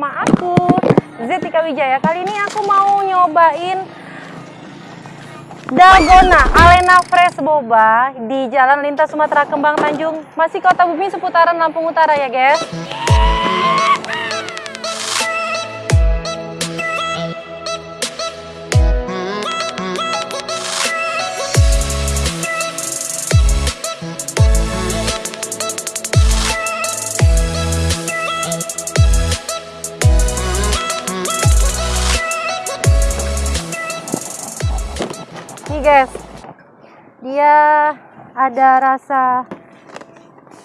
sama aku Zetika Wijaya. Kali ini aku mau nyobain Dalgona Alena Fresh Boba di Jalan Lintas Sumatera Kembang Tanjung, masih Kota Bumi seputaran Lampung Utara ya, guys. Nih guys, dia ada rasa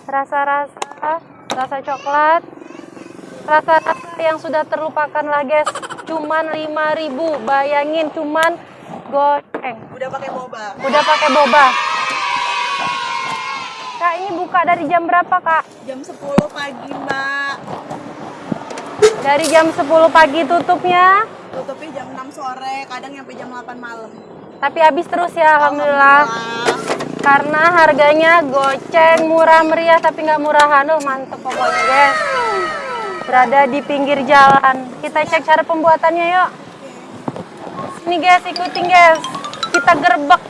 rasa-rasa rasa coklat, rasa-rasa yang sudah terlupakan lah guys. Cuman 5000 bayangin cuman goceng. Udah pakai boba. Udah pakai boba. Kak, ini buka dari jam berapa, Kak? Jam 10 pagi, Mbak. Dari jam 10 pagi tutupnya, Tutupnya jam 6 sore, kadang nyampe jam 8 malam. Tapi habis terus ya, alhamdulillah. Karena harganya goceng, murah meriah tapi nggak murahan. Oh, mantep pokoknya, guys. Berada di pinggir jalan. Kita cek cara pembuatannya yuk. Sini guys, ikutin guys. Kita gerbek.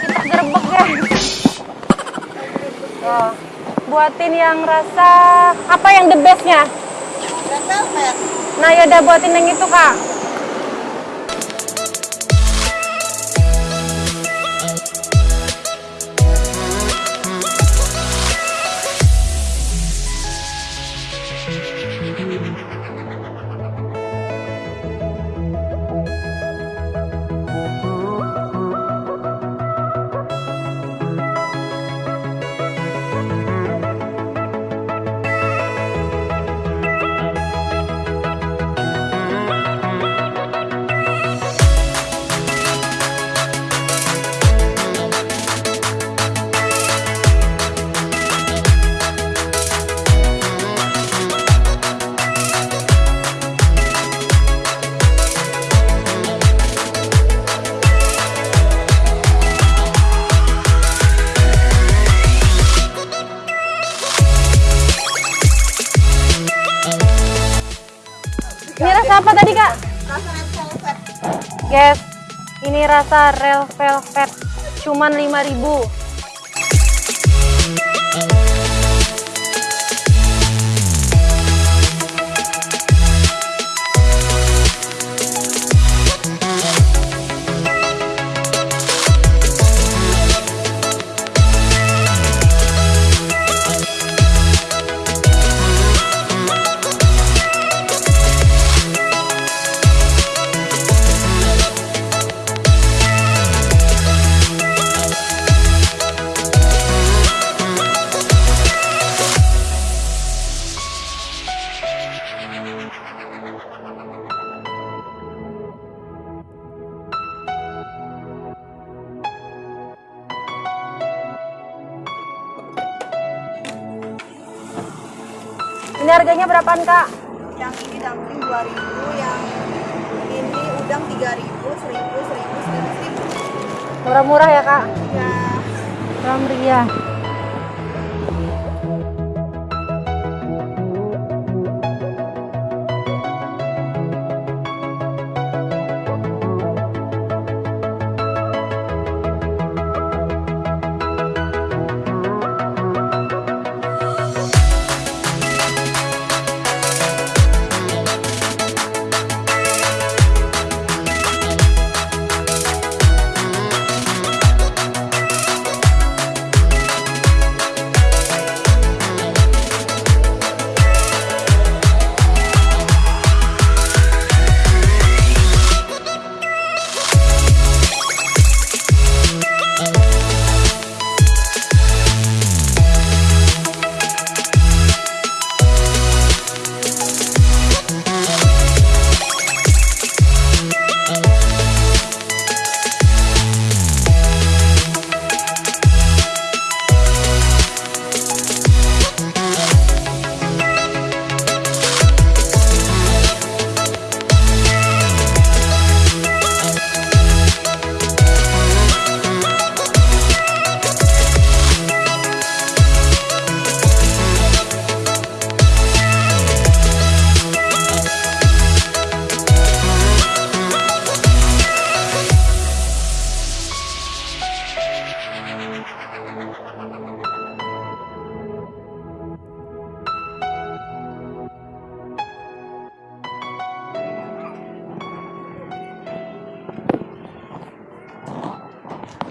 Kita gerbek guys. Oh, buatin yang rasa apa yang the bestnya? Red velvet. Nah yaudah buatin yang itu kak. Guys, ini rasa real velvet. Cuman 5000 harganya berapaan kak? Yang ini dumpling 2000, yang ini udang 3000, 1000, 1000, 1000, 1000. Murah-murah ya kak? Ya, Murah meriah.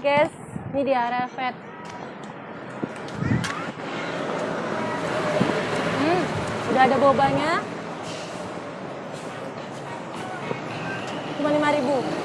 Guys. Ini di area vet. Hmm, udah ada bobanya. Cuma 5000 Hmm.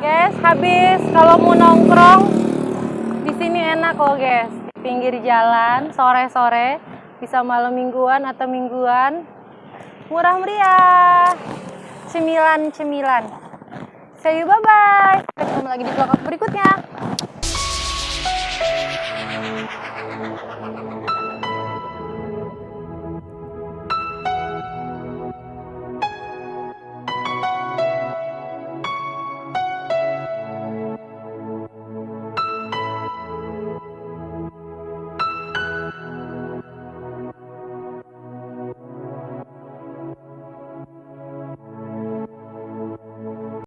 guys habis. Kalau mau nongkrong di sini enak loh guys. Di pinggir jalan sore-sore bisa malam mingguan atau mingguan. Murah meriah. Cemilan-cemilan. See you bye bye ketemu lagi di vlog berikutnya.